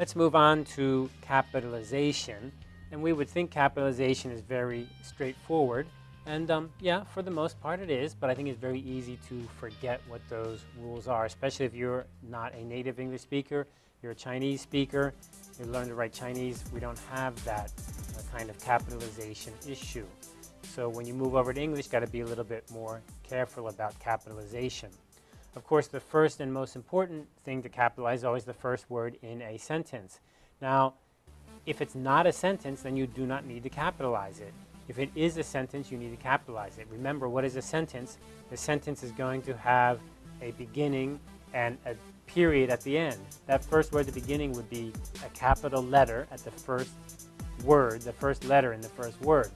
Let's move on to capitalization. And we would think capitalization is very straightforward. And um, yeah, for the most part it is, but I think it's very easy to forget what those rules are, especially if you're not a native English speaker, you're a Chinese speaker, you learn to write Chinese, we don't have that uh, kind of capitalization issue. So when you move over to English, got to be a little bit more careful about capitalization. Of course, the first and most important thing to capitalize is always the first word in a sentence. Now, if it's not a sentence, then you do not need to capitalize it. If it is a sentence, you need to capitalize it. Remember, what is a sentence? The sentence is going to have a beginning and a period at the end. That first word at the beginning would be a capital letter at the first word, the first letter in the first word.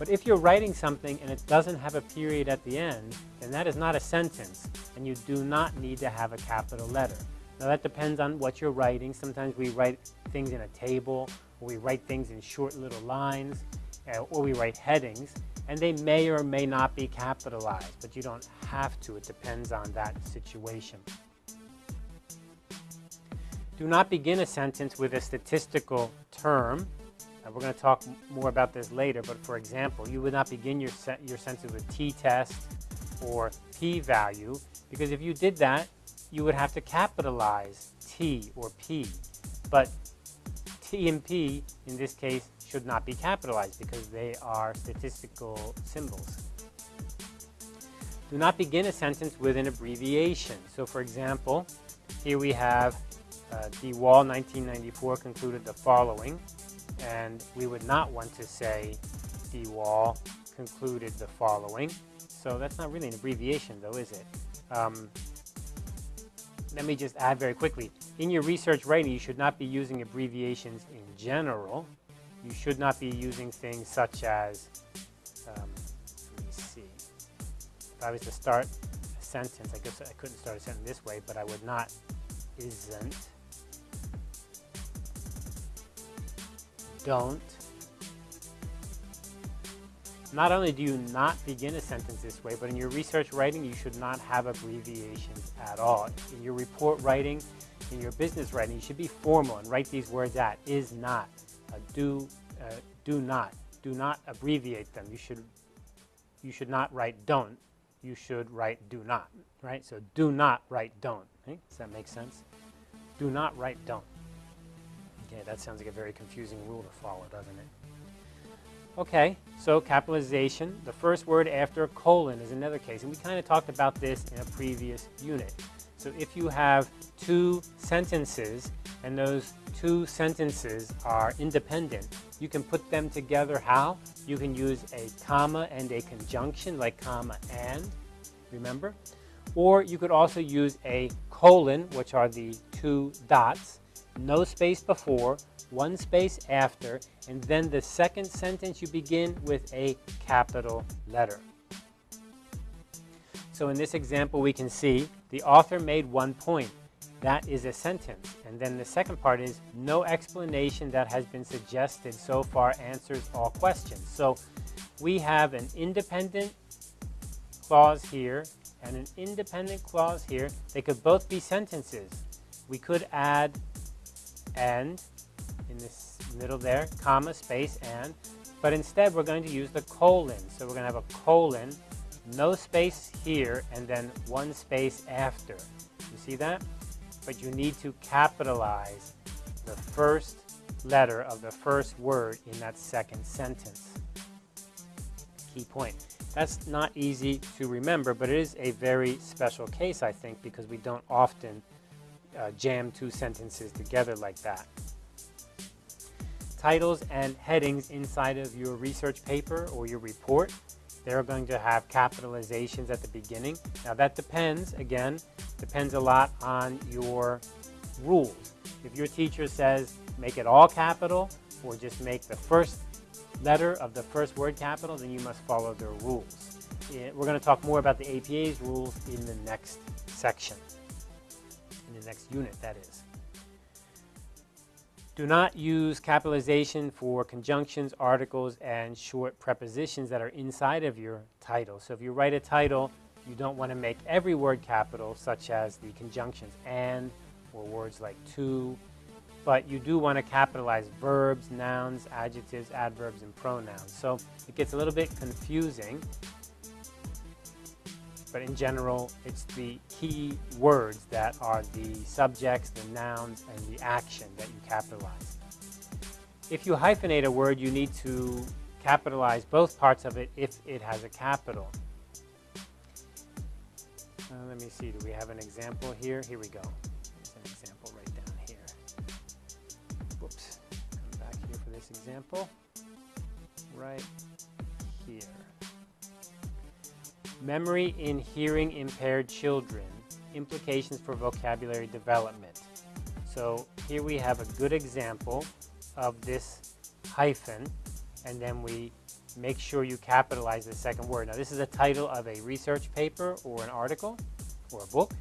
But if you're writing something and it doesn't have a period at the end, then that is not a sentence, and you do not need to have a capital letter. Now that depends on what you're writing. Sometimes we write things in a table, or we write things in short little lines, uh, or we write headings, and they may or may not be capitalized, but you don't have to. It depends on that situation. Do not begin a sentence with a statistical term we're going to talk more about this later, but for example, you would not begin your, se your sentence with t-test or p-value, because if you did that, you would have to capitalize t or p. But t and p, in this case, should not be capitalized because they are statistical symbols. Do not begin a sentence with an abbreviation. So for example, here we have uh, De Waal 1994 concluded the following and we would not want to say De Waal concluded the following. So that's not really an abbreviation though, is it? Um, let me just add very quickly. In your research writing, you should not be using abbreviations in general. You should not be using things such as, um, let me see. If I was to start a sentence, I guess I couldn't start a sentence this way, but I would not isn't don't. Not only do you not begin a sentence this way, but in your research writing, you should not have abbreviations at all. In your report writing, in your business writing, you should be formal and write these words out. Is not, do, uh, do not. Do not abbreviate them. You should, you should not write don't. You should write do not, right? So do not write don't. Does that make sense? Do not write don't. Okay, that sounds like a very confusing rule to follow, doesn't it? Okay, so capitalization. The first word after a colon is another case, and we kind of talked about this in a previous unit. So if you have two sentences, and those two sentences are independent, you can put them together how? You can use a comma and a conjunction, like comma and, remember? Or you could also use a colon, which are the two dots, no space before, one space after, and then the second sentence you begin with a capital letter. So in this example we can see the author made one point. That is a sentence. And then the second part is no explanation that has been suggested so far answers all questions. So we have an independent clause here and an independent clause here. They could both be sentences. We could add and in this middle there, comma, space, and. But instead, we're going to use the colon. So we're going to have a colon, no space here, and then one space after. You see that? But you need to capitalize the first letter of the first word in that second sentence. Key point. That's not easy to remember, but it is a very special case, I think, because we don't often uh, jam two sentences together like that. Titles and headings inside of your research paper or your report, they're going to have capitalizations at the beginning. Now that depends, again, depends a lot on your rules. If your teacher says make it all capital or just make the first letter of the first word capital, then you must follow their rules. We're going to talk more about the APA's rules in the next section the next unit, that is. Do not use capitalization for conjunctions, articles, and short prepositions that are inside of your title. So if you write a title, you don't want to make every word capital, such as the conjunctions and, or words like to, but you do want to capitalize verbs, nouns, adjectives, adverbs, and pronouns. So it gets a little bit confusing, but in general, it's the key words that are the subjects, the nouns, and the action that you capitalize. If you hyphenate a word, you need to capitalize both parts of it if it has a capital. Uh, let me see, do we have an example here? Here we go. There's an example right down here. Whoops. Come back here for this example. Right here. Memory in hearing impaired children. Implications for vocabulary development. So here we have a good example of this hyphen and then we make sure you capitalize the second word. Now this is a title of a research paper or an article or a book.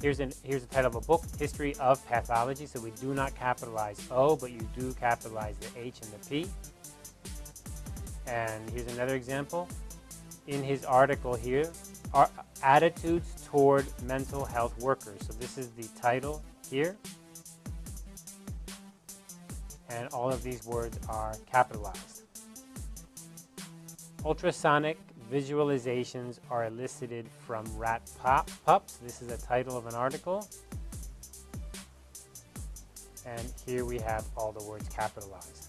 Here's, an, here's the title of a book, History of Pathology. So we do not capitalize O, but you do capitalize the H and the P. And here's another example. In his article here, are attitudes toward mental health workers. So this is the title here and all of these words are capitalized. Ultrasonic visualizations are elicited from rat pop pups. This is a title of an article. And here we have all the words capitalized.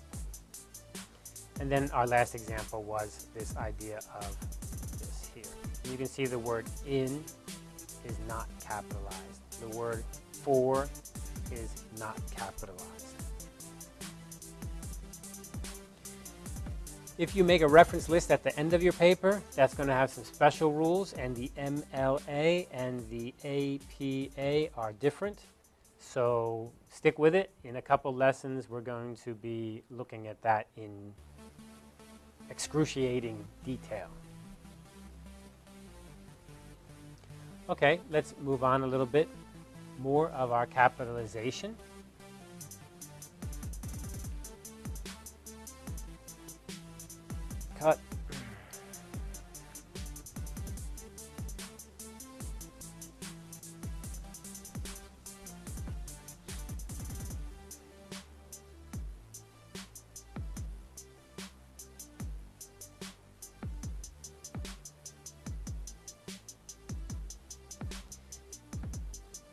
And then our last example was this idea of. You can see the word in is not capitalized. The word for is not capitalized. If you make a reference list at the end of your paper, that's going to have some special rules, and the MLA and the APA are different. So stick with it. In a couple lessons, we're going to be looking at that in excruciating detail. Okay, let's move on a little bit more of our capitalization.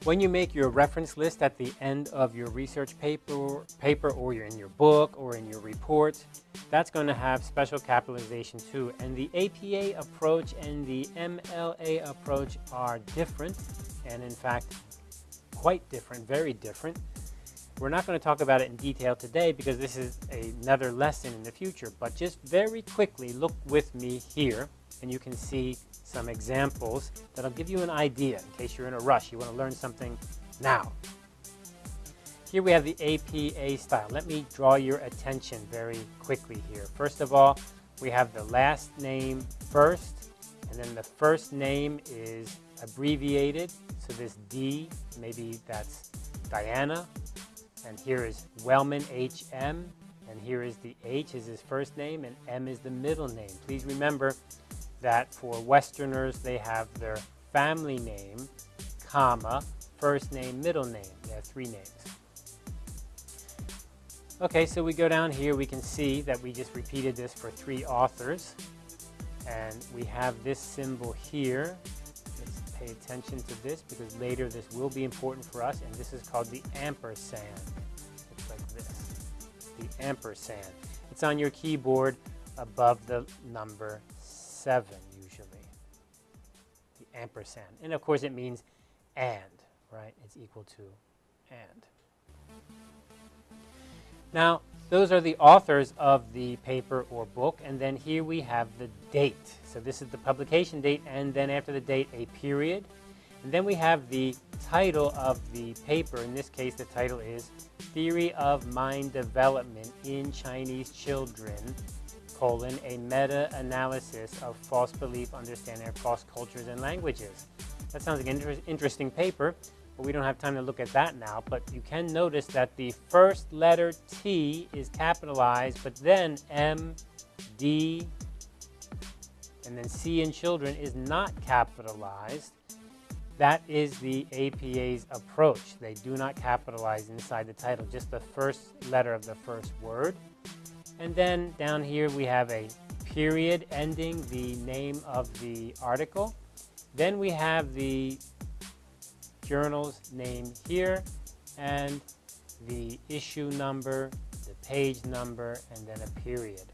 When you make your reference list at the end of your research paper, paper or in your book or in your report, that's going to have special capitalization too. And the APA approach and the MLA approach are different, and in fact, quite different, very different. We're not going to talk about it in detail today because this is another lesson in the future, but just very quickly look with me here and you can see some examples that'll give you an idea in case you're in a rush, you want to learn something now. Here we have the APA style. Let me draw your attention very quickly here. First of all, we have the last name first, and then the first name is abbreviated. So this D, maybe that's Diana, and here is Wellman HM, and here is the H is his first name, and M is the middle name. Please remember that for Westerners, they have their family name, comma, first name, middle name. They have three names. Okay, so we go down here, we can see that we just repeated this for three authors. And we have this symbol here. Let's pay attention to this because later this will be important for us. And this is called the ampersand. Looks like this, the ampersand. It's on your keyboard above the number seven usually, the ampersand. And of course it means and, right? It's equal to and. Now, those are the authors of the paper or book, and then here we have the date. So this is the publication date, and then after the date, a period. And then we have the title of the paper. In this case, the title is Theory of Mind Development in Chinese Children, colon, a meta-analysis of false belief, understanding across cultures and languages. That sounds like an inter interesting paper but we don't have time to look at that now. But you can notice that the first letter T is capitalized, but then M, D, and then C in children is not capitalized. That is the APA's approach. They do not capitalize inside the title, just the first letter of the first word. And then down here we have a period ending the name of the article. Then we have the journal's name here and the issue number, the page number, and then a period.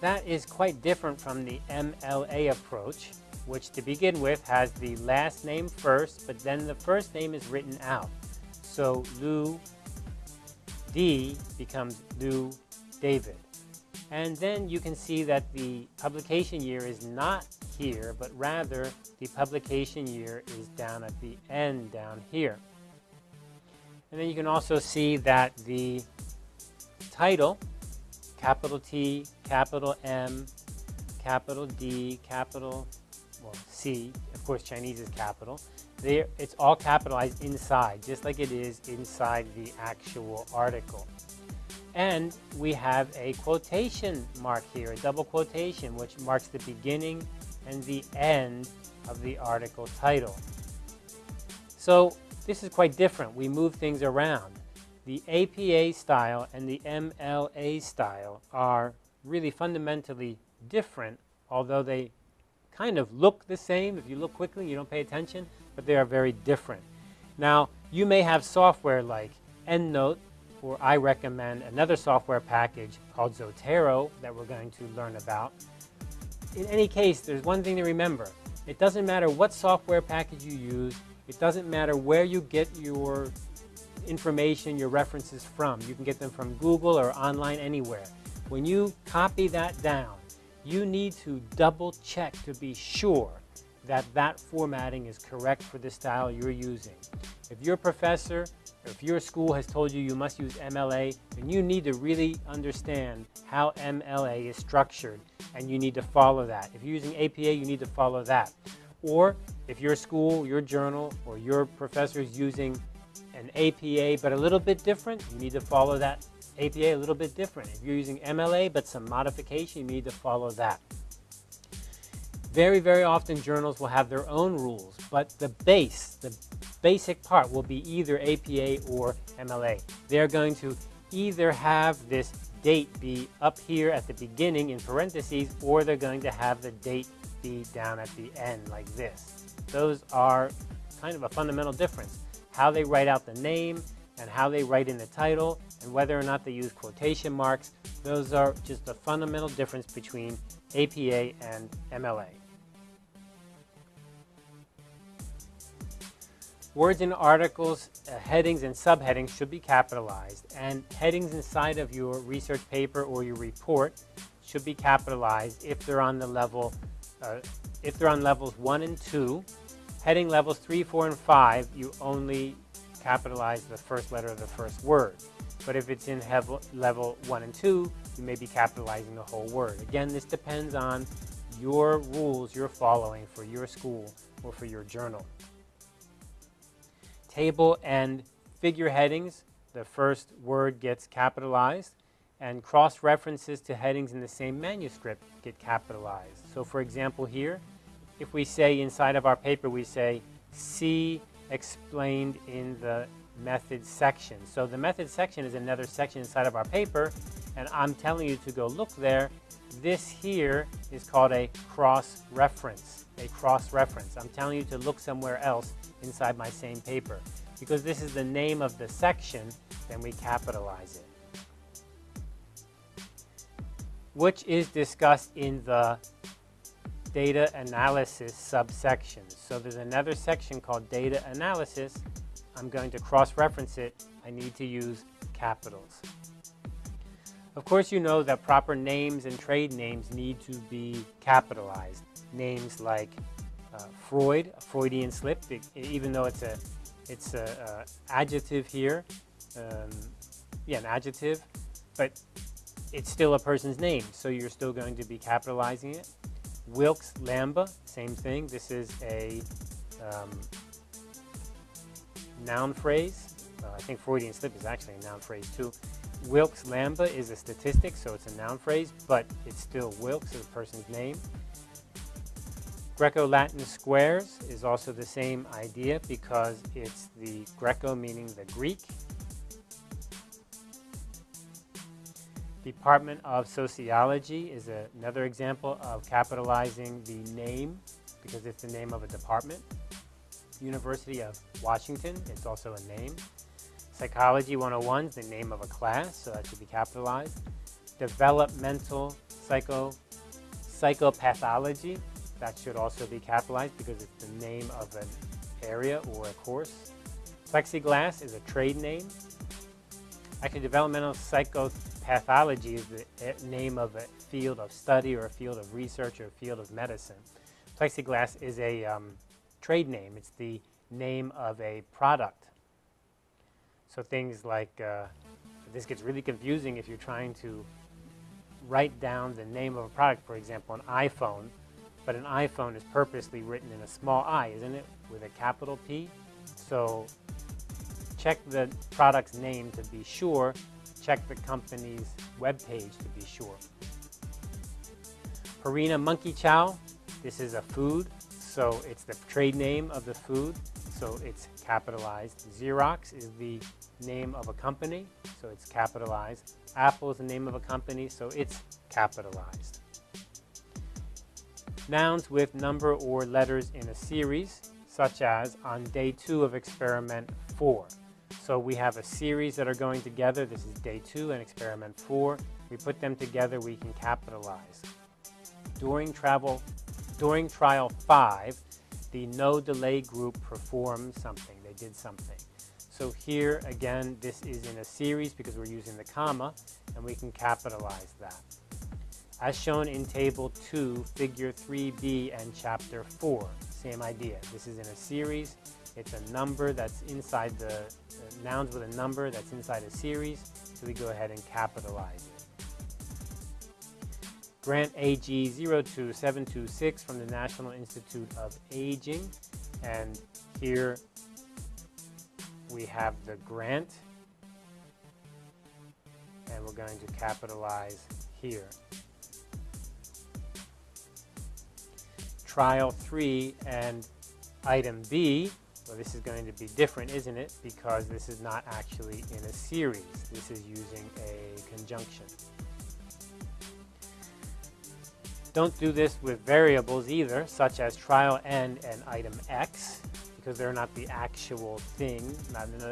That is quite different from the MLA approach, which to begin with has the last name first, but then the first name is written out. So Liu D becomes Liu David. And then you can see that the publication year is not here, but rather the publication year is down at the end down here. And then you can also see that the title, capital T, capital M, capital D, capital well, C, of course Chinese is capital, there, it's all capitalized inside, just like it is inside the actual article. And we have a quotation mark here, a double quotation, which marks the beginning and the end of the article title. So this is quite different. We move things around. The APA style and the MLA style are really fundamentally different, although they kind of look the same. If you look quickly, you don't pay attention, but they are very different. Now, you may have software like EndNote, or I recommend another software package called Zotero that we're going to learn about. In any case, there's one thing to remember. It doesn't matter what software package you use. It doesn't matter where you get your information, your references from. You can get them from Google or online anywhere. When you copy that down, you need to double check to be sure that that formatting is correct for the style you're using. If your professor, if your school has told you you must use MLA, then you need to really understand how MLA is structured and you need to follow that. If you're using APA, you need to follow that. Or if your school, your journal, or your professor is using an APA but a little bit different, you need to follow that APA a little bit different. If you're using MLA but some modification, you need to follow that. Very, very often journals will have their own rules, but the base, the basic part will be either APA or MLA. They're going to either have this date be up here at the beginning in parentheses, or they're going to have the date be down at the end like this. Those are kind of a fundamental difference. How they write out the name and how they write in the title and whether or not they use quotation marks, those are just a fundamental difference between APA and MLA. Words in articles, uh, headings, and subheadings should be capitalized, and headings inside of your research paper or your report should be capitalized if they're on the level, uh, if they're on levels one and two. Heading levels three, four, and five, you only capitalize the first letter of the first word. But if it's in level one and two, you may be capitalizing the whole word. Again, this depends on your rules you're following for your school or for your journal table and figure headings, the first word gets capitalized, and cross-references to headings in the same manuscript get capitalized. So for example here, if we say inside of our paper, we say, see explained in the methods section. So the method section is another section inside of our paper, and I'm telling you to go look there. This here is called a cross-reference, a cross-reference. I'm telling you to look somewhere else inside my same paper. Because this is the name of the section, then we capitalize it. Which is discussed in the data analysis subsection. So there's another section called data analysis. I'm going to cross-reference it. I need to use capitals. Of course, you know that proper names and trade names need to be capitalized. Names like uh, Freud, a Freudian slip, even though it's a it's a, a adjective here, um, yeah, an adjective, but it's still a person's name, so you're still going to be capitalizing it. Wilks' lambda, same thing. This is a um, noun phrase. Uh, I think Freudian slip is actually a noun phrase too. Wilks' lambda is a statistic, so it's a noun phrase, but it's still Wilks a person's name Greco-Latin squares is also the same idea because it's the Greco meaning the Greek. Department of Sociology is a, another example of capitalizing the name because it's the name of a department. University of Washington, it's also a name. Psychology 101 is the name of a class, so that should be capitalized. Developmental psycho, psychopathology, that should also be capitalized because it's the name of an area or a course. Plexiglass is a trade name. Actually, developmental psychopathology is the name of a field of study or a field of research or a field of medicine. Plexiglass is a um, trade name. It's the name of a product. So things like, uh, this gets really confusing if you're trying to write down the name of a product, for example, an iPhone, but an iPhone is purposely written in a small i, isn't it, with a capital P? So check the product's name to be sure, check the company's webpage to be sure. Purina Monkey Chow, this is a food, so it's the trade name of the food, so it's capitalized. Xerox is the name of a company, so it's capitalized. Apple is the name of a company, so it's capitalized. Nouns with number or letters in a series, such as on day two of experiment four. So we have a series that are going together. This is day two and experiment four. We put them together, we can capitalize. During travel, during trial five, the no delay group performed something. They did something. So here, again, this is in a series because we're using the comma, and we can capitalize that. As shown in Table 2, Figure 3b, and Chapter 4, same idea. This is in a series. It's a number that's inside the, uh, nouns with a number that's inside a series, so we go ahead and capitalize it. Grant AG 02726 from the National Institute of Aging. And here we have the grant. And we're going to capitalize here. Trial 3 and item B, well this is going to be different, isn't it? Because this is not actually in a series. This is using a conjunction. Don't do this with variables either, such as trial n and item x, because they're not the actual thing.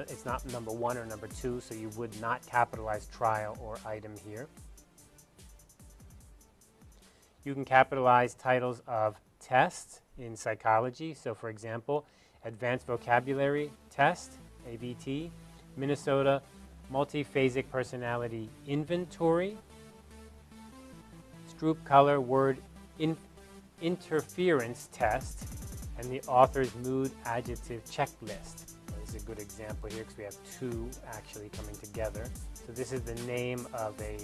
It's not number one or number two, so you would not capitalize trial or item here. You can capitalize titles of tests in psychology. So for example, Advanced Vocabulary Test, AVT, Minnesota Multiphasic Personality Inventory, Stroop Color Word in Interference Test, and the author's mood adjective checklist. This is a good example here because we have two actually coming together. So this is the name of a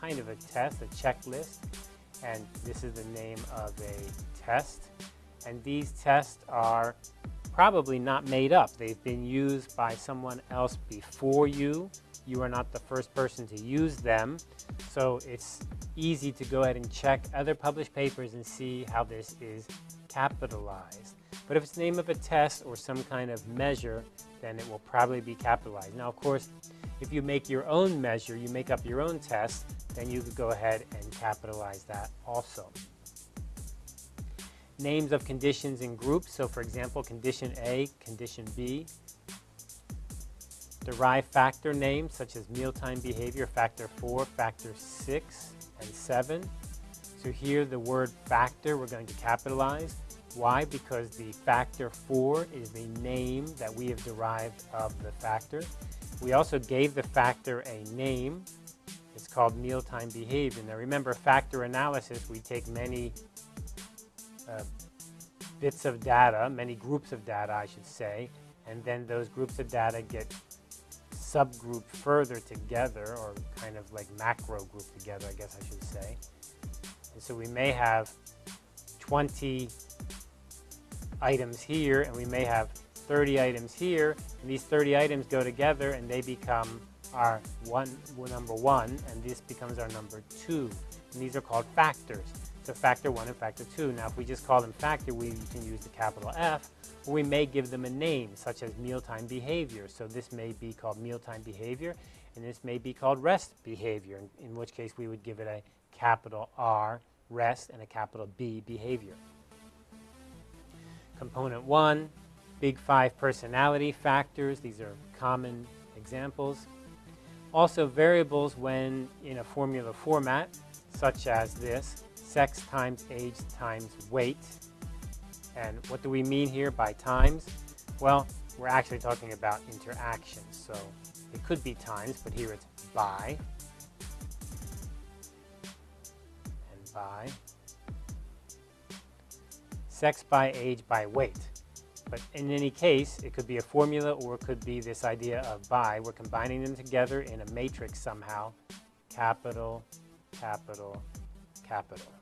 kind of a test, a checklist, and this is the name of a test. And these tests are probably not made up. They've been used by someone else before you. You are not the first person to use them. So it's easy to go ahead and check other published papers and see how this is capitalized. But if it's the name of a test or some kind of measure, then it will probably be capitalized. Now, of course, if you make your own measure, you make up your own test, then you could go ahead and capitalize that also. Names of conditions in groups. So for example, condition A, condition B. Derive factor names such as mealtime behavior, factor 4, factor 6, and 7. So here the word factor we're going to capitalize. Why? Because the factor 4 is the name that we have derived of the factor. We also gave the factor a name. It's called mealtime behavior. Now remember, factor analysis, we take many uh, bits of data, many groups of data, I should say, and then those groups of data get subgroup further together or kind of like macro group together, I guess I should say. And so we may have 20 items here and we may have 30 items here. And these 30 items go together and they become our one number one and this becomes our number two. And these are called factors to factor 1 and factor 2. Now, if we just call them factor, we can use the capital F, or we may give them a name, such as mealtime behavior. So this may be called mealtime behavior, and this may be called rest behavior, in, in which case we would give it a capital R, rest, and a capital B, behavior. Component 1, big five personality factors. These are common examples. Also variables when in a formula format, such as this, sex times age times weight. And what do we mean here by times? Well, we're actually talking about interactions. So it could be times, but here it's by and by. Sex by age by weight. But in any case, it could be a formula or it could be this idea of by. We're combining them together in a matrix somehow. Capital, capital, capital.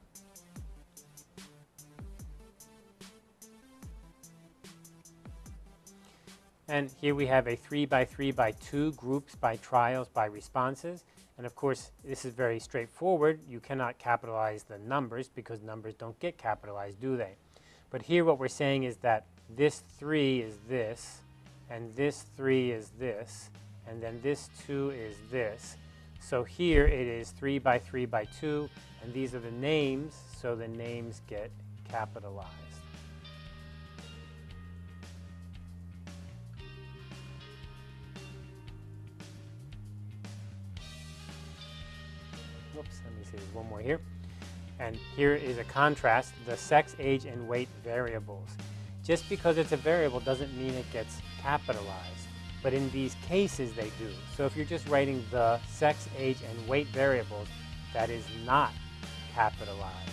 And here we have a 3 by 3 by 2 groups by trials by responses. And of course, this is very straightforward. You cannot capitalize the numbers because numbers don't get capitalized, do they? But here what we're saying is that this 3 is this, and this 3 is this, and then this 2 is this. So here it is 3 by 3 by 2, and these are the names, so the names get capitalized. Whoops, let me see, there's one more here. And here is a contrast, the sex, age, and weight variables. Just because it's a variable doesn't mean it gets capitalized, but in these cases they do. So if you're just writing the sex, age, and weight variables, that is not capitalized.